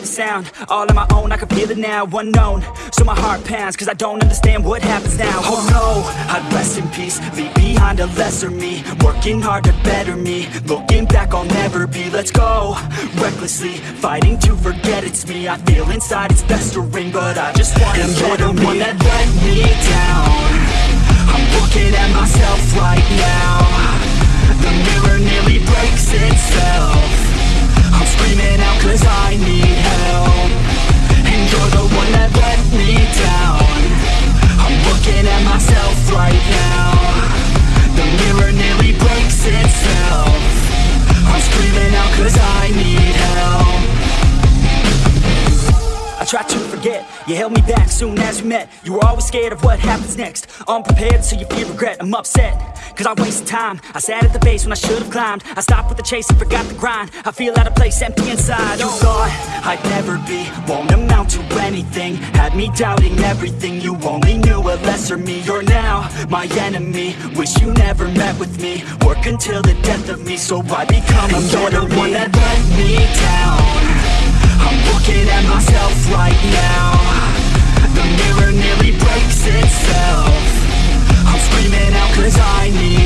the sound. All on my own, I can feel it now Unknown, so my heart pounds Cause I don't understand what happens now. Oh no, I'd rest in peace Leave behind a lesser me. Working hard to better me Looking back, I'll never be. Let's go, recklessly Fighting to forget it's me. I feel inside it's best to ring But I just wanna and you're the one that let me down. I'm looking at myself right now Tried to forget, you held me back soon as we met. You were always scared of what happens next. Unprepared, so you feel regret, I'm upset Cause I wasted time, I sat at the base when I should've climbed. I stopped with the chase and forgot the grind. I feel out of place, empty inside. You thought I'd never be, won't amount to anything. Had me doubting everything, you only knew a lesser me. You're now my enemy, wish you never met with me. Work until the death of me, so I become a You're the one that let me down I need